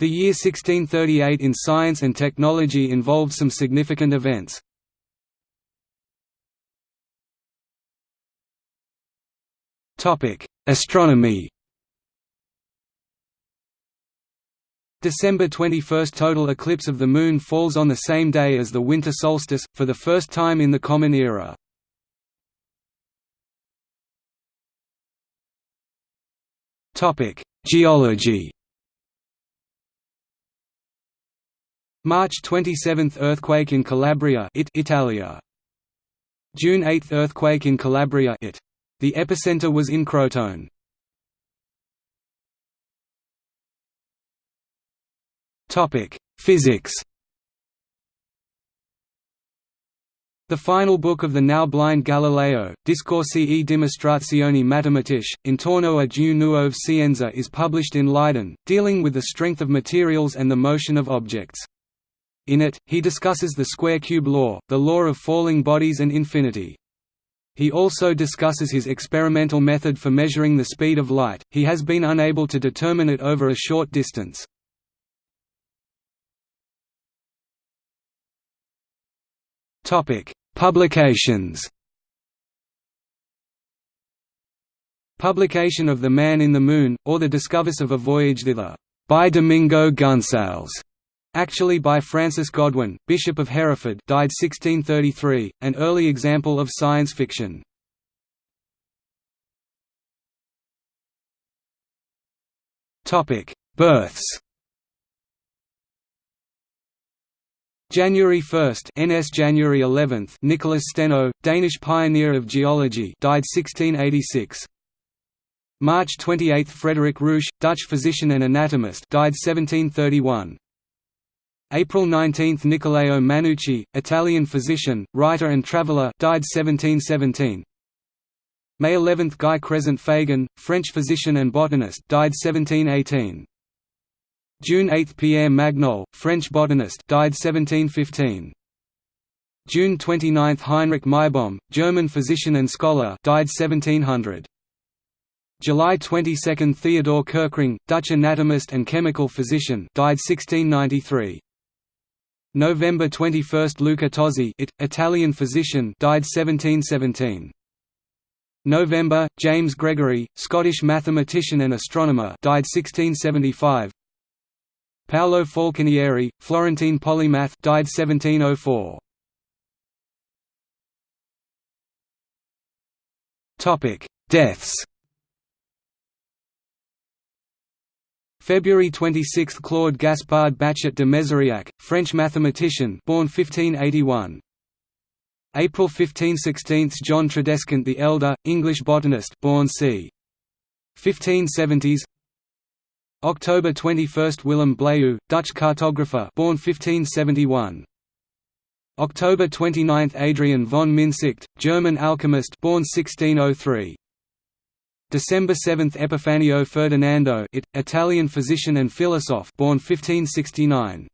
The year 1638 in science and technology involved some significant events. Astronomy December 21 – Total eclipse of the Moon falls on the same day as the winter solstice, for the first time in the Common Era. Geology March 27 – Earthquake in Calabria it, Italia. June 8 – Earthquake in Calabria it. The epicenter was in Crotone. Physics The final book of the now blind Galileo, Discorsi e dimostrazioni matematiche, intorno a due nuove scienze is published in Leiden, dealing with the strength of materials and the motion of objects. In it, he discusses the square-cube law, the law of falling bodies and infinity. He also discusses his experimental method for measuring the speed of light, he has been unable to determine it over a short distance. Publications Publication of The Man in the Moon, or The Discoveries of a Voyage thither, by Domingo Gonsales, actually by Francis Godwin, Bishop of Hereford died 1633, an early example of science fiction. Births January 1, NS January 11, Nicholas Steno, Danish pioneer of geology, died 1686. March 28, Frederick Ruysch, Dutch physician and anatomist, died 1731. April 19, Niccolao Manucci, Italian physician, writer and traveller, died 1717. May 11, Guy Crescent Fagon, French physician and botanist, died 1718. June 8 – Pierre Magnol, French botanist died 1715. June 29 – Heinrich Meibom, German physician and scholar died 1700. July 22 – Theodore Kerckring, Dutch anatomist and chemical physician died 1693. November 21 – Luca Tozzi it, Italian physician died 1717. November – James Gregory, Scottish mathematician and astronomer died 1675 Paolo Falconieri, Florentine polymath died 1704. Topic: Deaths. February 26 – Claude Gaspard Bachet de Méziriac, French mathematician born 1581. April 15 – 16 – John Tradescant the Elder, English botanist born c. 1570s October 21 – Willem Blaeu, Dutch cartographer born 1571. October 29 – Adrian von Mynsicht, German alchemist born 1603. December 7 – Epifanio Ferdinando it, Italian physician and philosopher born 1569.